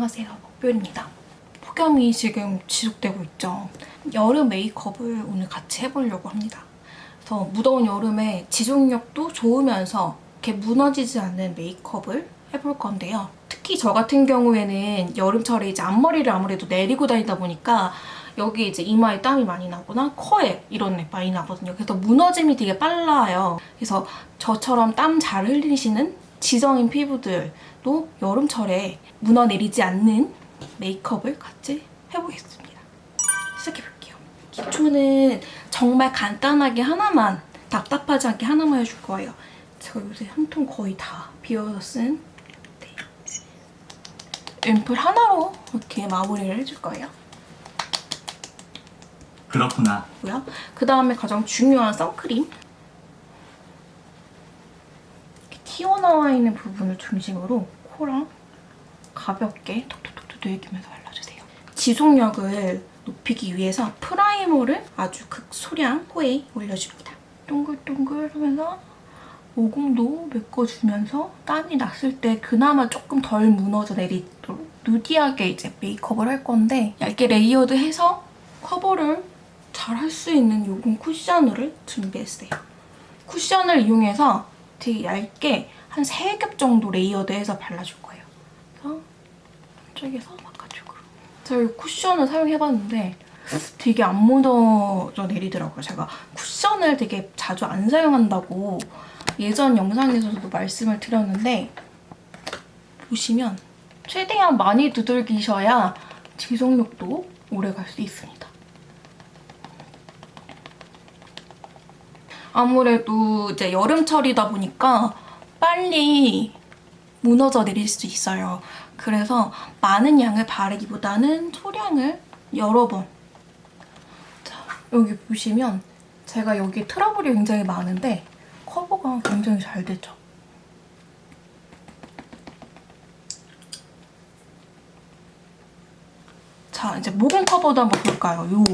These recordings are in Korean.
안녕하세요. 목별입니다. 폭염이 지금 지속되고 있죠. 여름 메이크업을 오늘 같이 해보려고 합니다. 그래서 무더운 여름에 지속력도 좋으면서 이렇게 무너지지 않는 메이크업을 해볼 건데요. 특히 저 같은 경우에는 여름철에 이제 앞머리를 아무래도 내리고 다니다 보니까 여기 이제 이마에 땀이 많이 나거나 코에 이런 데 많이 나거든요. 그래서 무너짐이 되게 빨라요. 그래서 저처럼 땀 잘 흘리시는 지성인 피부들도 여름철에 무너 내리지 않는 메이크업을 같이 해보겠습니다. 시작해볼게요. 기초는 정말 간단하게 하나만 답답하지 않게 하나만 해줄 거예요. 제가 요새 한 통 거의 다 비워서 쓴 네. 앰플 하나로 이렇게 마무리를 해줄 거예요. 그렇구나. 고요. 그 다음에 가장 중요한 선크림. 이렇게 튀어나와 있는 부분을 중심으로 코랑 가볍게 톡톡톡톡 녹이면서 발라주세요. 지속력을 높이기 위해서 primer를 아주 극소량 코에 올려줍니다. 동글동글 하면서 모공도 메꿔주면서 땀이 났을 때 그나마 조금 덜 무너져 내리도록 nudy하게 이제 메이크업을 할 건데 얇게 layered해서 커버를 잘 할 수 있는 요금 쿠션을 준비했어요. 쿠션을 이용해서 되게 얇게 한 3겹 정도 layered해서 발라줄 거예요. 그래서 한쪽에서 바깥쪽으로. 제가 이 쿠션을 사용해봤는데 되게 안 무너져 내리더라고요. 제가 쿠션을 되게 자주 안 사용한다고 예전 영상에서도 말씀을 드렸는데 보시면 최대한 많이 두들기셔야 지속력도 오래 갈 수 있습니다. 아무래도 이제 여름철이다 보니까 빨리 무너져 내릴 수 있어요. 그래서 많은 양을 바르기보다는 소량을 여러 번 자, 여기 보시면 제가 여기 트러블이 굉장히 많은데 커버가 굉장히 잘 되죠. 자, 이제 모공 커버도 한번 볼까요? 요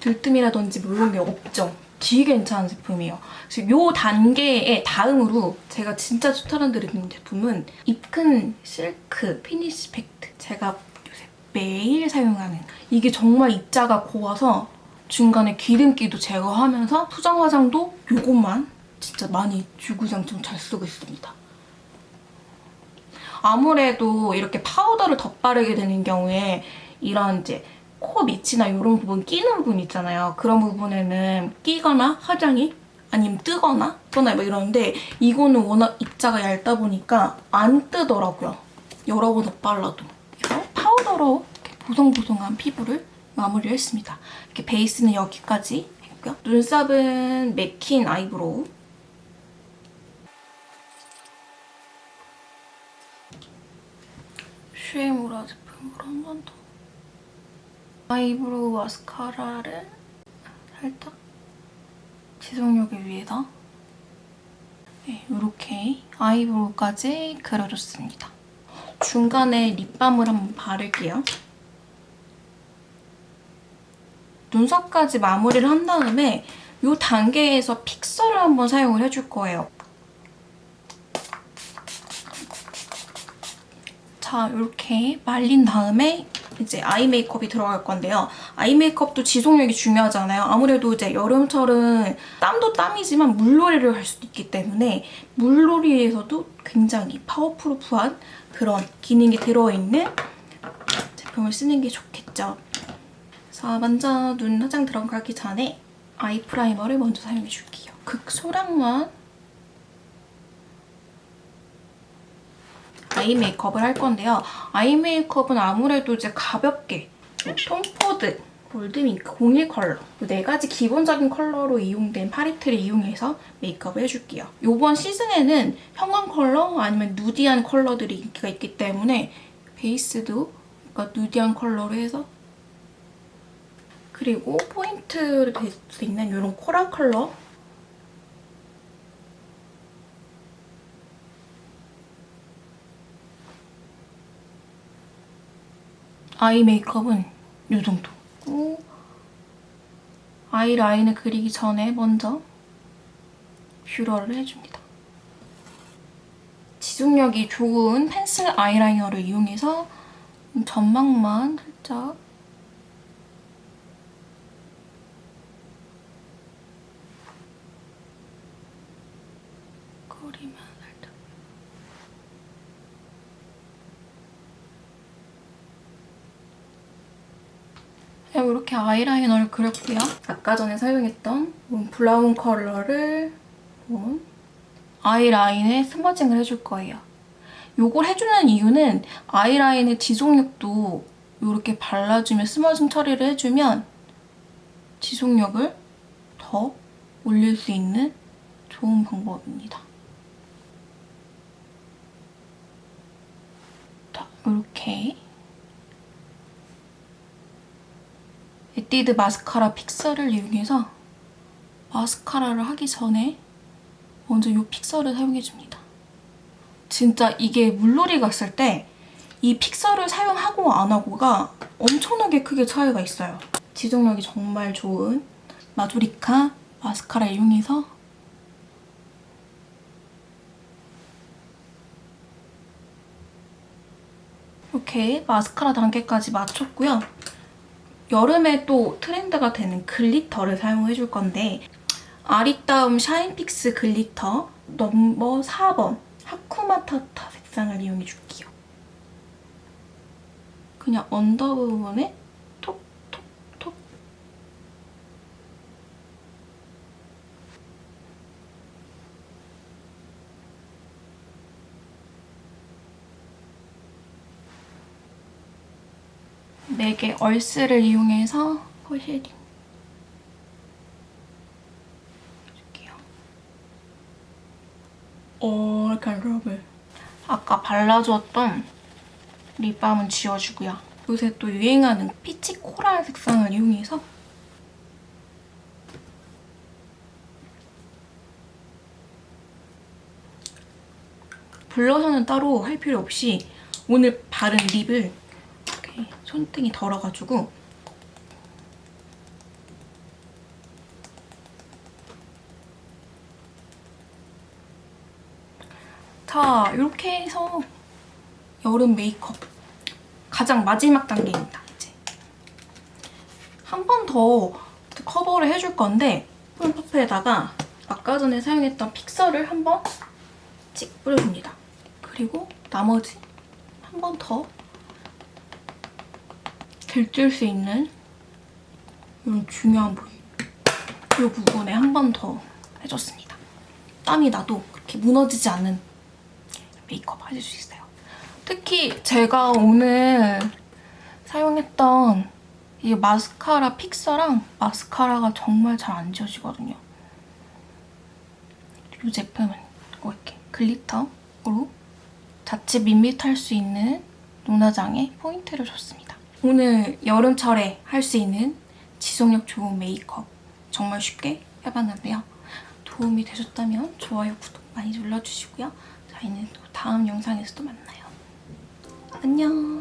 들뜸이라든지 뭐 이런 게 없죠. 되게 괜찮은 제품이에요. 지금 요 단계의 다음으로 제가 진짜 추천드리는 제품은 입큰 silk finish pact. 제가 요새 매일 사용하는 이게 정말 입자가 고와서 중간에 기름기도 제거하면서 수정 화장도 요것만 진짜 많이 주구장창 잘 쓰고 있습니다. 아무래도 이렇게 파우더를 덧바르게 되는 경우에 이런 이제 코 밑이나 이런 부분 끼는 부분 있잖아요. 그런 부분에는 끼거나 화장이 아니면 뜨거나 또나 뭐 이러는데 이거는 워낙 입자가 얇다 보니까 안 뜨더라고요. 여러 번 덧발라도. 그래서 파우더로 보송보송한 피부를 마무리를 했습니다. 이렇게 베이스는 여기까지 했고요. 눈썹은 맥킨 eyebrow. 슈에무라 제품으로 한 번 더. eyebrow 마스카라를 살짝 지속력을 위해서 네, 이렇게 eyebrow까지 그려줬습니다. 중간에 립밤을 한번 바를게요. 눈썹까지 마무리를 한 다음에 이 단계에서 fixer를 한번 사용을 해줄 거예요. 자, 이렇게 말린 다음에 이제 eye 메이크업이 들어갈 건데요. eye 메이크업도 지속력이 중요하잖아요. 아무래도 이제 여름철은 땀도 땀이지만 물놀이를 할 수도 있기 때문에 물놀이에서도 굉장히 waterproof한 그런 기능이 들어있는 제품을 쓰는 게 좋겠죠. 그래서 먼저 눈 화장 들어가기 전에 eye primer를 먼저 사용해줄게요. 극소량만 eye 메이크업을 할 건데요. eye 메이크업은 아무래도 이제 가볍게 톰포드, gold mink, 01 컬러 네 가지 기본적인 컬러로 이용된 팔레트를 이용해서 메이크업을 해줄게요. 이번 시즌에는 형광 컬러 아니면 nudy한 컬러들이 인기가 있기 때문에 베이스도 그러니까 nudy한 컬러로 해서 그리고 포인트를 될수 있는 이런 coral 컬러 아이 메이크업은 이 정도. 아이 라인을 그리기 전에 먼저 뷰러를 해줍니다. 지속력이 좋은 펜슬 아이라이너를 이용해서 점막만 살짝 거리 이렇게 아이라이너를 그렸고요. 아까 전에 사용했던 브라운 컬러를 아이라인에 smudging을 해줄 거예요. 이걸 해주는 이유는 아이라인의 지속력도 이렇게 발라주면 smudging 처리를 해주면 지속력을 더 올릴 수 있는 좋은 방법입니다. 자, 이렇게 에뛰드 마스카라 픽서를 이용해서 마스카라를 하기 전에 먼저 이 픽서를 사용해줍니다. 진짜 이게 물놀이 갔을 때 이 픽서를 사용하고 안 하고가 엄청나게 크게 차이가 있어요. 지속력이 정말 좋은 마조리카 마스카라 이용해서 이렇게 마스카라 단계까지 마쳤고요. 여름에 또 트렌드가 되는 glitter를 사용해줄 건데 아리따움 샤인픽스 glitter 넘버 4번 하쿠나마타타 색상을 이용해줄게요. 그냥 under 부분에 톡톡톡 맥의 얼스를 이용해서 펄쉐딩 해줄게요. 오락한 럽을 아까 발라주었던 립밤은 지워주고요. 요새 또 유행하는 피치 코랄 색상을 이용해서 블러셔는 따로 할 필요 없이 오늘 바른 립을 손등이 덜어가지고 자, 이렇게 해서 여름 메이크업 가장 마지막 단계입니다, 이제. 한 번 더 커버를 해줄 건데 푸른 퍼프에다가 아까 전에 사용했던 픽서를 한번 찍 뿌려줍니다. 그리고 나머지 한 번 더 들줄 수 있는 이런 중요한 부위 이 부분에 한 번 더 해줬습니다. 땀이 나도 그렇게 무너지지 않는 메이크업 해줄 수 있어요. 특히 제가 오늘 사용했던 이 마스카라 픽서랑 마스카라가 정말 잘 안 지워지거든요. 이 제품은 이렇게 글리터로 자칫 밋밋할 수 있는 눈화장에 포인트를 줬습니다. 오늘 여름철에 할 수 있는 지속력 좋은 메이크업 정말 쉽게 해봤는데요. 도움이 되셨다면 좋아요, 구독 많이 눌러주시고요. 저희는 또 다음 영상에서 또 만나요. 안녕!